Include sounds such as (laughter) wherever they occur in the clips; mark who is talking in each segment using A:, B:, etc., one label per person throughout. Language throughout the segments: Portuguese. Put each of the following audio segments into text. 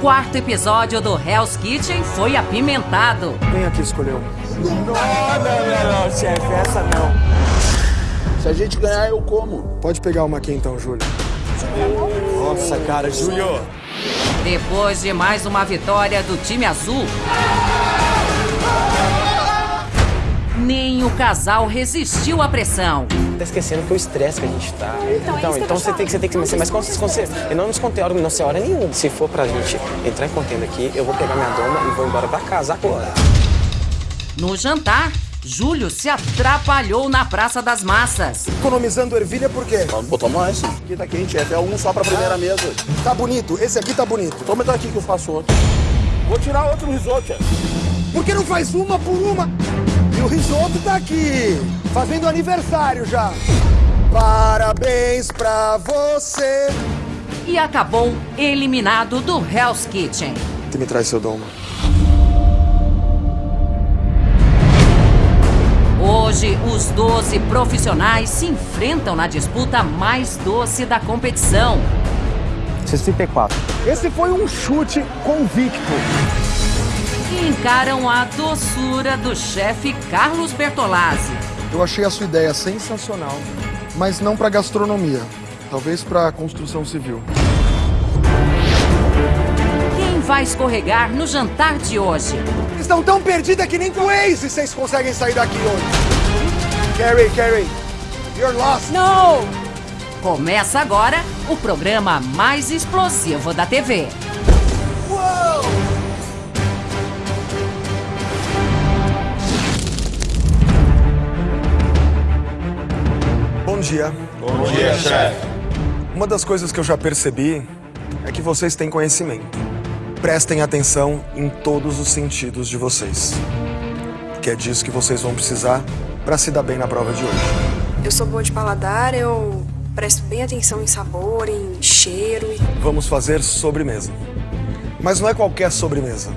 A: quarto episódio do Hell's Kitchen foi apimentado.
B: Quem aqui escolheu?
C: Não, não, não, não, chefe, essa não.
D: Se a gente ganhar, eu como.
B: Pode pegar uma aqui então, Júlio.
C: Nossa, cara, Júlio.
A: Depois de mais uma vitória do time azul, nem o casal resistiu à pressão.
E: Tá esquecendo que é o estresse que a gente tá. Então, então, então você, tem que, você tem que ser mais consciente. Eu não nos contei hora, não sei hora nenhuma. Se for pra gente entrar em contenda aqui, eu vou pegar minha doma e vou embora pra casa agora.
A: No jantar, Júlio se atrapalhou na Praça das Massas.
B: Economizando ervilha por quê?
D: Botar mais. Aqui tá quente, é até um só pra primeira mesa.
B: Tá bonito, esse aqui tá bonito.
D: Toma daqui que eu faço outro. Vou tirar outro risoto.
B: Por que não faz uma por uma? E o risoto tá aqui, fazendo aniversário já. Parabéns pra você.
A: E acabou eliminado do Hell's Kitchen.
B: Que me traz seu dom.
A: Hoje, os 12 profissionais se enfrentam na disputa mais doce da competição.
E: 64.
B: Esse foi um chute convicto.
A: E encaram a doçura do chefe Carlos Bertolazzi.
B: Eu achei a sua ideia sensacional, mas não pra gastronomia. Talvez pra construção civil.
A: Quem vai escorregar no jantar de hoje?
B: Estão tão perdidas que nem com o Waze vocês conseguem sair daqui hoje. Carrie, Carrie, you're lost.
A: Não! Começa agora o programa mais explosivo da TV.
B: Dia.
D: Bom dia, chefe.
B: Uma das coisas que eu já percebi é que vocês têm conhecimento. Prestem atenção em todos os sentidos de vocês. Que é disso que vocês vão precisar para se dar bem na prova de hoje.
F: Eu sou boa de paladar, eu presto bem atenção em sabor, em cheiro. e-
B: Vamos fazer sobremesa. Mas não é qualquer sobremesa.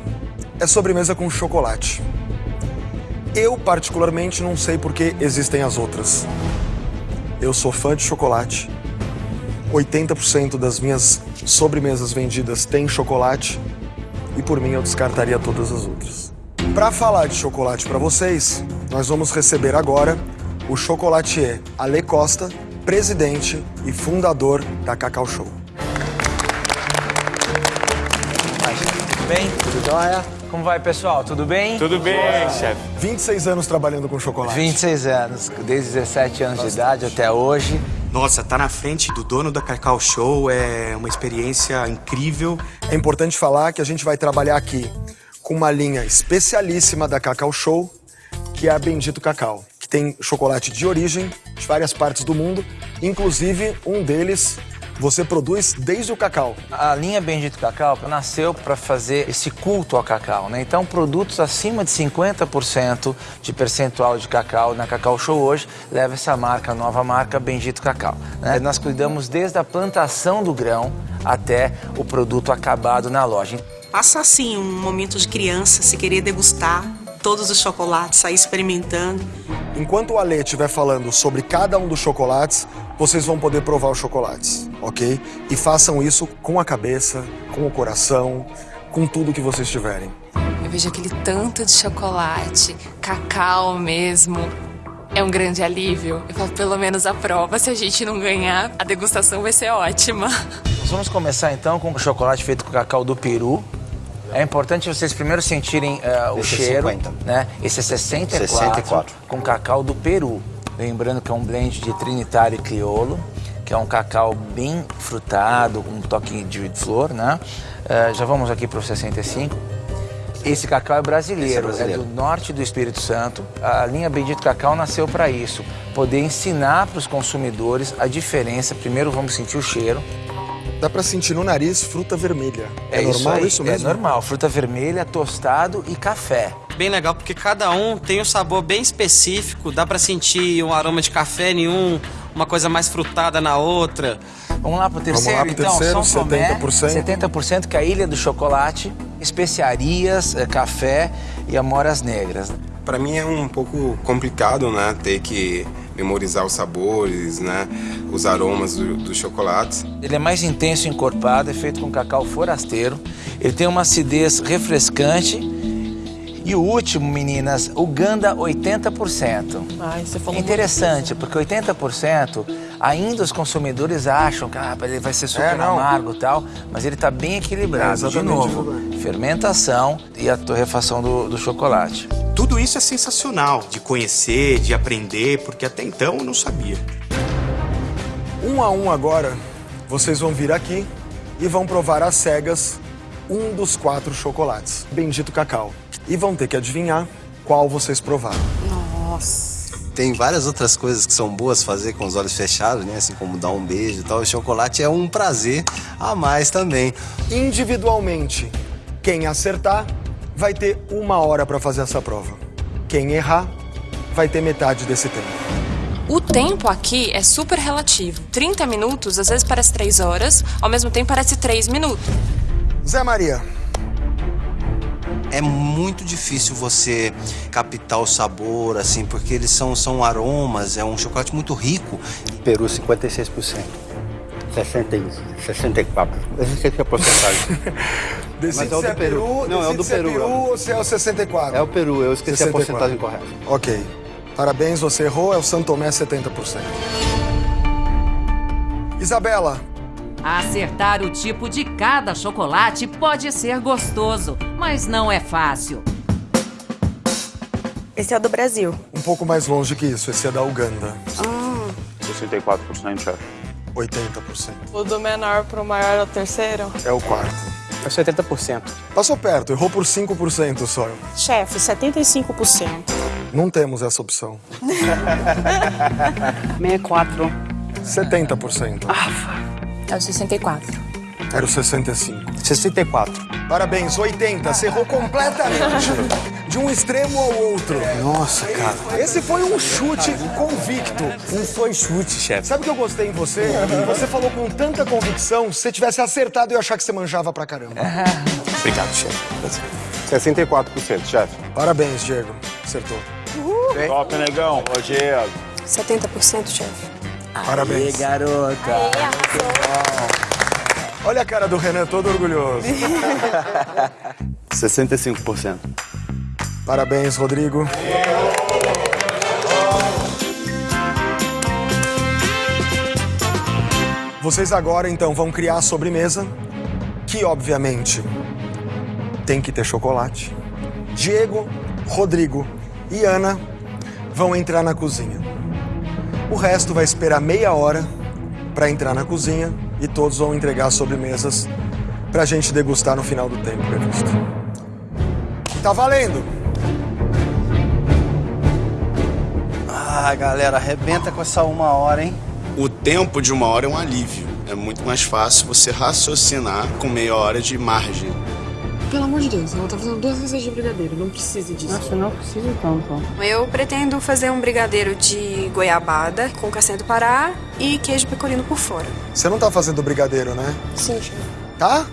B: É sobremesa com chocolate. Eu, particularmente, não sei por que existem as outras. Eu sou fã de chocolate. 80% das minhas sobremesas vendidas têm chocolate. E por mim eu descartaria todas as outras. Para falar de chocolate para vocês, nós vamos receber agora o chocolatier Ale Costa, presidente e fundador da Cacau Show.
G: Tudo bem? Tudo jóia? Como vai, pessoal? Tudo bem?
C: Tudo bem, chefe.
B: 26 anos trabalhando com chocolate.
G: 26 anos, desde 17 anos de idade até hoje.
H: Nossa, tá na frente do dono da Cacau Show é uma experiência incrível.
B: É importante falar que a gente vai trabalhar aqui com uma linha especialíssima da Cacau Show, que é a Bendito Cacau, que tem chocolate de origem de várias partes do mundo, inclusive um deles você produz desde o cacau.
G: A linha Bendito Cacau nasceu para fazer esse culto ao cacau, né? Então, produtos acima de 50% de percentual de cacau na Cacau Show hoje leva essa marca, a nova marca Bendito Cacau. né? Nós cuidamos desde a plantação do grão até o produto acabado na loja.
I: Passa assim um momento de criança, se querer degustar todos os chocolates, sair experimentando.
B: Enquanto o Ale estiver falando sobre cada um dos chocolates, vocês vão poder provar os chocolates, ok? E façam isso com a cabeça, com o coração, com tudo que vocês tiverem.
J: Eu vejo aquele tanto de chocolate, cacau mesmo. É um grande alívio. Eu falo, pelo menos a prova, se a gente não ganhar, a degustação vai ser ótima.
G: Nós vamos começar então com o chocolate feito com cacau do Peru. É importante vocês primeiro sentirem eh, o
D: Esse é
G: cheiro,
D: 50.
G: né? Esse é 64,
D: 64.
G: com cacau do Peru. Lembrando que é um blend de Trinitário e Criolo, que é um cacau bem frutado, com um toque de flor, né? Eh, já vamos aqui para o 65. Esse cacau é brasileiro,
D: Esse é
G: é,
D: brasileiro.
G: do norte do Espírito Santo. A linha Bendito Cacau nasceu para isso, poder ensinar para os consumidores a diferença. Primeiro vamos sentir o cheiro.
B: Dá pra sentir no nariz fruta vermelha. É,
G: isso
B: normal
G: aí,
B: isso, mesmo?
G: É normal, fruta vermelha, tostado e café.
K: Bem legal, porque cada um tem um sabor bem específico, dá pra sentir um aroma de café em um, uma coisa mais frutada na outra.
G: Vamos lá pro terceiro,
B: lá pro
G: então.
B: terceiro,
G: São Tomé,
B: 70%.
G: 70% que é a Ilha do Chocolate, especiarias, eh, café e amoras negras.
L: Para mim é um pouco complicado, né? Ter que memorizar os sabores, né? Os aromas do- dos chocolates.
G: Ele é mais intenso e encorpado, é feito com cacau forasteiro. Ele tem uma acidez refrescante. E o último, meninas, o Ganda 80%.
M: Ai, você falou
G: Interessante, porque 80% ainda os consumidores acham que ah, ele vai ser super
B: É,
G: amargo e tal, mas ele está bem equilibrado.
B: É,
G: De novo, fermentação e a torrefação do, do chocolate.
H: Tudo isso é sensacional de conhecer, de aprender, porque até então eu não sabia.
B: Um a um agora, vocês vão vir aqui e vão provar às cegas um dos quatro chocolates, Bendito Cacau. E vão ter que adivinhar qual vocês provaram.
M: Nossa.
N: Tem várias outras coisas que são boas fazer com os olhos fechados, né? Assim como dar um beijo e tal. O chocolate é um prazer a mais também.
B: Individualmente, quem acertar vai ter uma hora para fazer essa prova. Quem errar vai ter metade desse tempo.
J: O tempo aqui é super relativo. 30 minutos, às vezes parece 3 horas, ao mesmo tempo parece 3 minutos.
B: Zé Maria.
N: É muito difícil você captar o sabor, assim, porque eles são, são aromas, é um chocolate muito rico.
O: Peru, 56%. 60, e 64. Eu esqueci a porcentagem. (laughs)
B: Decide
O: Mas é o do Peru. Não, é o do
B: é
O: Peru.
B: Peru ou se é o 64.
O: É o Peru, eu esqueci
B: 64.
O: a porcentagem correta.
B: Ok. Parabéns, você errou, é o Santomé 70%. Isabela,
A: Acertar o tipo de cada chocolate pode ser gostoso, mas não é fácil.
F: Esse é o do Brasil.
B: um pouco mais longe que isso, esse é da Uganda.
F: Ah,
D: 64%, chefe.
B: 80%.
M: O do menor pro maior é o terceiro?
B: É o quarto.
E: É 70%.
B: Passou perto, errou por 5% só.
P: Chefe, 75%.
B: Não temos essa opção. (laughs)
P: 64.
B: 70%.
J: É o 64.
B: Era o 65.
E: 64.
B: Parabéns, 80. Você errou completamente. De um extremo ao outro.
E: Nossa, cara.
B: Esse foi um chute convicto.
E: Não foi chute, chefe.
B: Sabe o que eu gostei em você? Você falou com tanta convicção, se você tivesse acertado, eu ia achar que você manjava pra caramba. (laughs)
E: Obrigado, chefe.
D: 64%, chefe.
B: Parabéns, Diego. Acertou.
D: Top, negão. Ô, Diego.
F: 70%, chefe.
B: Parabéns.
G: garota.
B: Olha a cara do Renan, todo orgulhoso. (laughs)
O: 65%.
B: Parabéns, Rodrigo. Vocês agora, então, vão criar a sobremesa, que, obviamente, tem que ter chocolate. Diego, Rodrigo e Ana vão entrar na cozinha. O resto vai esperar meia hora para entrar na cozinha e todos vão entregar as sobremesas pra gente degustar no final do tempo previsto. Tá valendo!
N: Ah, galera, arrebenta com essa uma hora, hein?
L: O tempo de uma hora é um alívio. É muito mais fácil você raciocinar com meia hora de margem.
F: Pelo amor de Deus, ela tá fazendo duas vezes de brigadeiro, não precisa disso.
P: Nossa, não precisa tanto.
F: Eu pretendo fazer um brigadeiro de goiabada com castanha do Pará e queijo pecorino por fora.
B: Você não tá fazendo brigadeiro, né?
F: Sim, chefe.
B: Tá?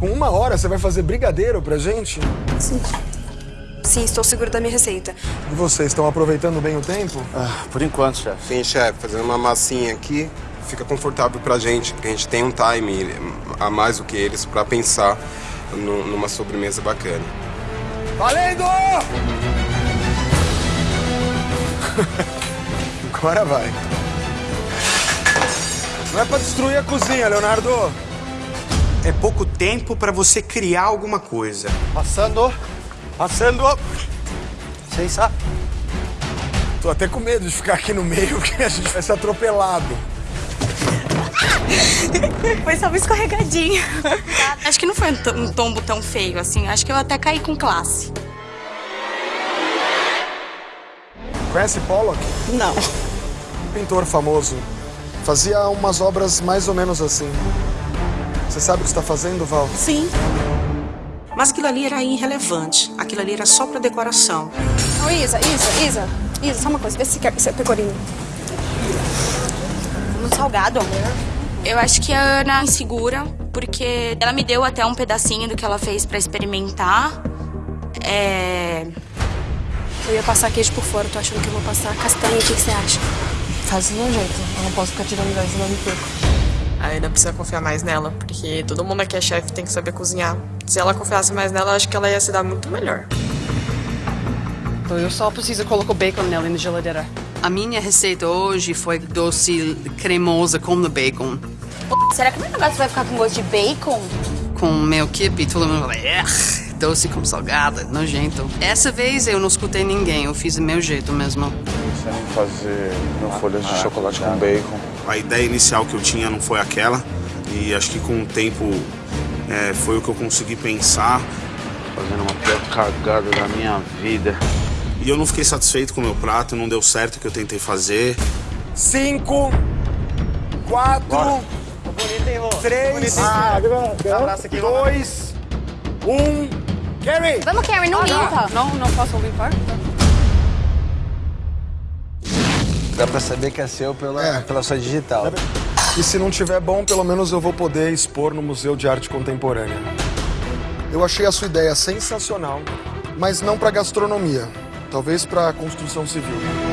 B: Com uma hora você vai fazer brigadeiro pra gente?
F: Sim. Sim, estou segura da minha receita.
B: E vocês estão aproveitando bem o tempo?
O: Ah, por enquanto, chefe.
L: Sim, chefe, fazendo uma massinha aqui fica confortável pra gente, porque a gente tem um time a mais do que eles pra pensar nu- numa sobremesa bacana.
B: Valendo! (laughs) Agora vai. Não é pra destruir a cozinha, Leonardo.
H: É pouco tempo pra você criar alguma coisa.
O: Passando. Passando. Vocês sabem.
B: Tô até com medo de ficar aqui no meio, (laughs) porque a gente vai ser atropelado. (laughs)
P: Foi só uma escorregadinha.
I: Acho que não foi um to- tombo tão feio assim. Acho que eu até caí com classe.
B: Conhece Pollock?
P: Não.
B: Um pintor famoso. Fazia umas obras mais ou menos assim. Você sabe o que está fazendo, Val?
I: Sim. Mas aquilo ali era irrelevante. Aquilo ali era só pra decoração.
F: Ô, Isa, Isa, Isa. Isa, só uma coisa, vê se quer esse
P: Muito salgado.
I: Eu acho que a Ana é insegura, porque ela me deu até um pedacinho do que ela fez pra experimentar. É.
F: Eu ia passar queijo por fora, tô achando que eu vou passar castanha. O que, que você acha?
M: Faz do meu jeito. Eu não posso ficar tirando gás, senão eu me perco. A Ana precisa confiar mais nela, porque todo mundo que é chefe tem que saber cozinhar. Se ela confiasse mais nela, eu acho que ela ia se dar muito melhor.
Q: Eu só preciso colocar o bacon nela na geladeira.
R: A minha receita hoje foi doce cremosa com o bacon.
P: Será que meu negócio vai ficar com gosto de bacon?
R: Com meu kibe, todo mundo fala, "É, doce com salgada, nojento. Essa vez eu não escutei ninguém, eu fiz do meu jeito mesmo.
C: Pensando em fazer meu folhas de chocolate com bacon.
S: A ideia inicial que eu tinha não foi aquela. E acho que com o tempo é, foi o que eu consegui pensar.
C: Fazendo uma pior cagada da minha vida.
S: E eu não fiquei satisfeito com o meu prato, não deu certo o que eu tentei fazer.
B: Cinco, quatro, três,
E: aqui,
B: dois, um. Carrie!
P: Vamos, Karen, não limpa.
Q: Não, não posso limpar?
G: Dá pra saber que é seu pela, pela sua digital.
B: E se não tiver bom, pelo menos eu vou poder expor no Museu de Arte Contemporânea. Eu achei a sua ideia sensacional, mas não para gastronomia, talvez para construção civil.